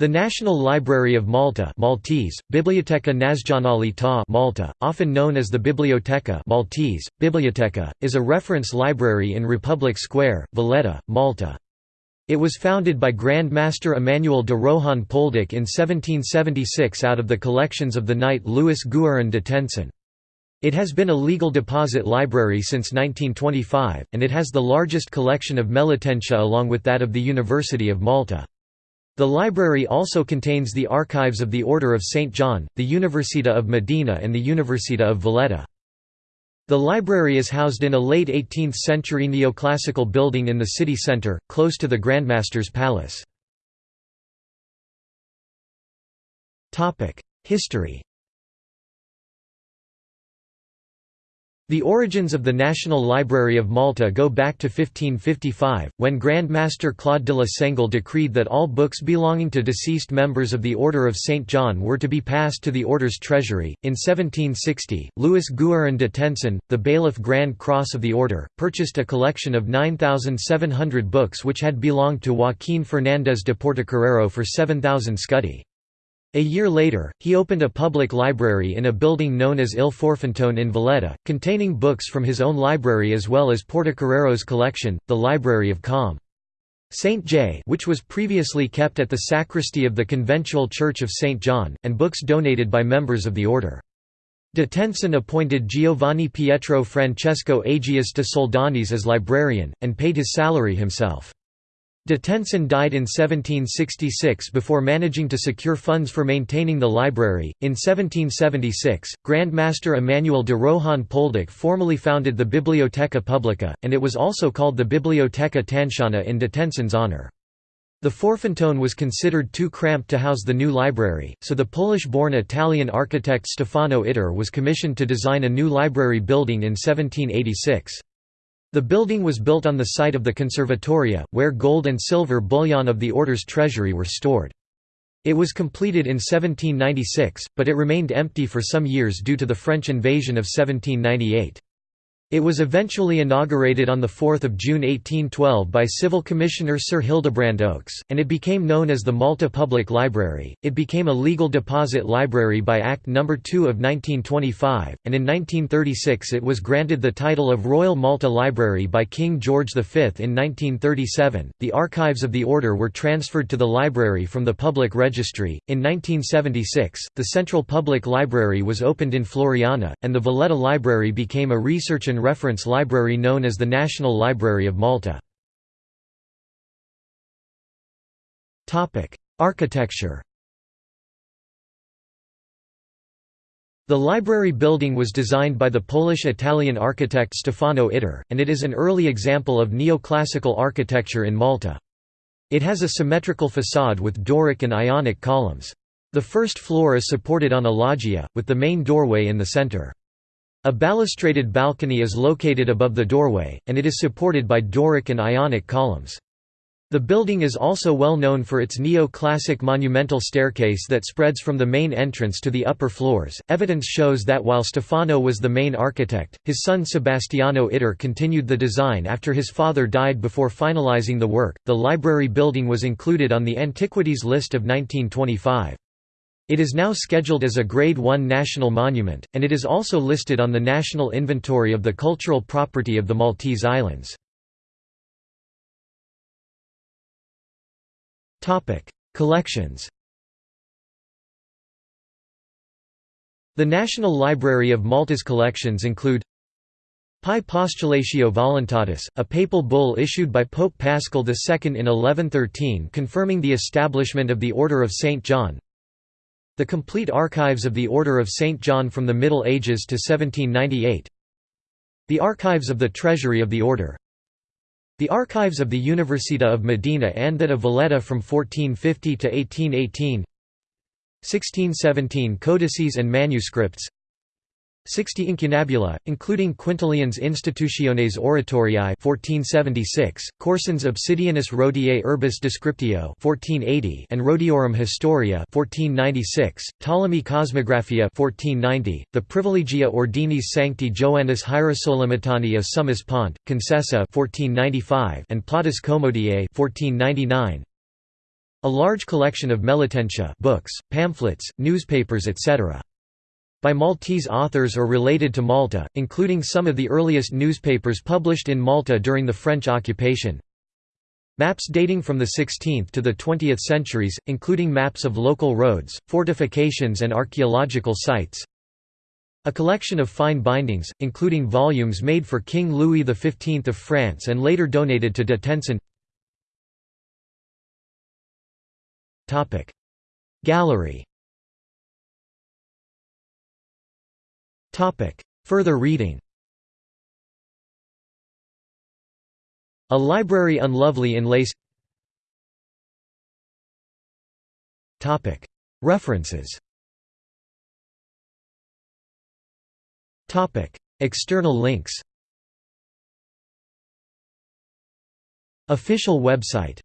The National Library of Malta Maltese, Biblioteca Nazionale ta Malta, often known as the Biblioteca Maltese, Biblioteca, is a reference library in Republic Square, Valletta, Malta. It was founded by Grand Master Emmanuel de Rohan Polduc in 1776 out of the collections of the knight Louis Guerin de Tencin. It has been a legal deposit library since 1925, and it has the largest collection of Melitensia along with that of the University of Malta. The library also contains the archives of the Order of St. John, the Università of Medina and the Università of Valletta. The library is housed in a late 18th-century neoclassical building in the city centre, close to the Grandmaster's Palace. History The origins of the National Library of Malta go back to 1555, when Grand Master Claude de la Sengle decreed that all books belonging to deceased members of the Order of St. John were to be passed to the Order's treasury. In 1760, Louis Guerin de Tencin, the bailiff Grand Cross of the Order, purchased a collection of 9,700 books which had belonged to Joaquín Fernández de Portocarrero for 7,000 scudi. A year later, he opened a public library in a building known as Il Forfantone in Valletta, containing books from his own library as well as Portocarrero's collection, the Library of Com. St. J which was previously kept at the sacristy of the conventual Church of St. John, and books donated by members of the order. De Tencin appointed Giovanni Pietro Francesco Agius de Soldanis as librarian, and paid his salary himself. De Tencin died in 1766 before managing to secure funds for maintaining the library. In 1776, Grand Master Emmanuel de Rohan Polduc formally founded the Biblioteca Publica, and it was also called the Biblioteca Tanseana in de Tencin's honor. The Forfantone was considered too cramped to house the new library, so the Polish-born Italian architect Stefano Ittar was commissioned to design a new library building in 1786. The building was built on the site of the Conservatoria, where gold and silver bullion of the order's treasury were stored. It was completed in 1796, but it remained empty for some years due to the French invasion of 1798. It was eventually inaugurated on 4 June 1812 by Civil Commissioner Sir Hildebrand Oakes, and it became known as the Malta Public Library. It became a legal deposit library by Act No. 2 of 1925, and in 1936 it was granted the title of Royal Malta Library by King George V. In 1937, the archives of the order were transferred to the library from the public registry. In 1976, the Central Public Library was opened in Floriana, and the Valletta Library became a research and reference library known as the National Library of Malta. Architecture The library building was designed by the Polish-Italian architect Stefano Ittar, and it is an early example of neoclassical architecture in Malta. It has a symmetrical facade with Doric and Ionic columns. The first floor is supported on a loggia, with the main doorway in the center. A balustraded balcony is located above the doorway, and it is supported by Doric and Ionic columns. The building is also well known for its neo-classic monumental staircase that spreads from the main entrance to the upper floors. Evidence shows that while Stefano was the main architect, his son Sebastiano Ittar continued the design after his father died before finalizing the work. The library building was included on the antiquities list of 1925. It is now scheduled as a Grade 1 national monument, and it is also listed on the National Inventory of the Cultural Property of the Maltese Islands. Collections The National Library of Malta's collections include Pie Postulatio Voluntatis, a papal bull issued by Pope Paschal II in 1113 confirming the establishment of the Order of St. John the complete archives of the Order of St. John from the Middle Ages to 1798 The archives of the Treasury of the Order. The archives of the Università of Medina and that of Valletta from 1450 to 1818 1617 codices and manuscripts 60 incunabula, including Quintilian's Institutiones Oratoriae 1476, Caoursin's Obsidionis Rhodiae Urbis Descriptio 1480 and Rhodiorum Historia 1496, Ptolemy Cosmographia 1490, the Privilegia Ordinis Sancti Joannis Hierosolimitani of Summus Pont, Concessa 1495 and Plautus Comoediae 1499. A large collection of Melitensia books, pamphlets, newspapers etc. By Maltese authors or related to Malta, including some of the earliest newspapers published in Malta during the French occupation. Maps dating from the 16th to the 20th centuries, including maps of local roads, fortifications and archaeological sites. A collection of fine bindings, including volumes made for King Louis XV of France and later donated to de Tencin Gallery Further reading. A library unlovely in lace. Topic. References. Topic. External links. Official website